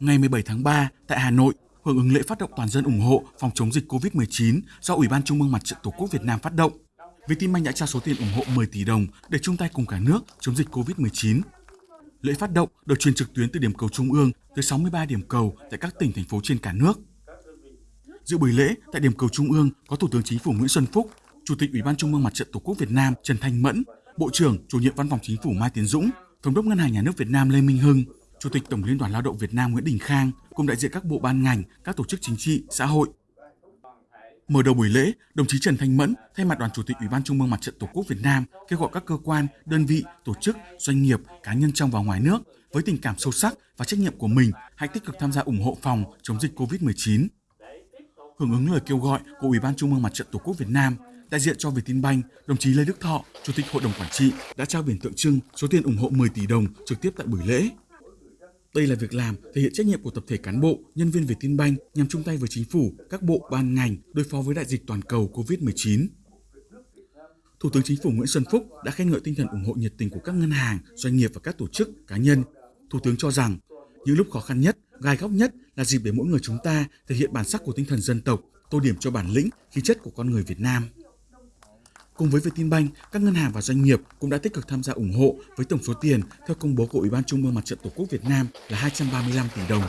ngày 17 tháng 3 tại Hà Nội, hưởng ứng lễ phát động toàn dân ủng hộ phòng chống dịch COVID-19 do Ủy ban Trung ương Mặt trận Tổ quốc Việt Nam phát động. Vietinbank đã trao số tiền ủng hộ 10 tỷ đồng để chung tay cùng cả nước chống dịch COVID-19. Lễ phát động được truyền trực tuyến từ điểm cầu trung ương tới 63 điểm cầu tại các tỉnh thành phố trên cả nước. Dự buổi lễ tại điểm cầu trung ương có Thủ tướng Chính phủ Nguyễn Xuân Phúc, Chủ tịch Ủy ban Trung ương Mặt trận Tổ quốc Việt Nam Trần Thanh Mẫn, Bộ trưởng Chủ nhiệm Văn phòng Chính phủ Mai Tiến Dũng, Thống đốc Ngân hàng Nhà nước Việt Nam Lê Minh Hưng, Chủ tịch Tổng Liên đoàn Lao động Việt Nam Nguyễn Đình Khang cùng đại diện các bộ ban ngành, các tổ chức chính trị, xã hội. Mở đầu buổi lễ, đồng chí Trần Thanh Mẫn thay mặt Đoàn Chủ tịch Ủy ban Trung ương Mặt trận Tổ quốc Việt Nam kêu gọi các cơ quan, đơn vị, tổ chức, doanh nghiệp, cá nhân trong và ngoài nước với tình cảm sâu sắc và trách nhiệm của mình hãy tích cực tham gia ủng hộ phòng chống dịch COVID-19. Hưởng ứng lời kêu gọi của Ủy ban Trung ương Mặt trận Tổ quốc Việt Nam, đại diện cho Vietinbank, đồng chí Lê Đức Thọ, Chủ tịch Hội đồng Quản trị đã trao biển tượng trưng số tiền ủng hộ 10 tỷ đồng trực tiếp tại buổi lễ. Đây là việc làm thể hiện trách nhiệm của tập thể cán bộ, nhân viên Vietinbank nhằm chung tay với chính phủ, các bộ, ban ngành đối phó với đại dịch toàn cầu COVID-19. Thủ tướng Chính phủ Nguyễn Xuân Phúc đã khen ngợi tinh thần ủng hộ nhiệt tình của các ngân hàng, doanh nghiệp và các tổ chức, cá nhân. Thủ tướng cho rằng, những lúc khó khăn nhất, gai góc nhất là dịp để mỗi người chúng ta thể hiện bản sắc của tinh thần dân tộc, tô điểm cho bản lĩnh, khí chất của con người Việt Nam. Cùng với Vietinbank, các ngân hàng và doanh nghiệp cũng đã tích cực tham gia ủng hộ với tổng số tiền theo công bố của Ủy ban Trung ương Mặt trận Tổ quốc Việt Nam là 235 tỷ đồng.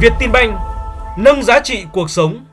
Vietinbank nâng giá trị cuộc sống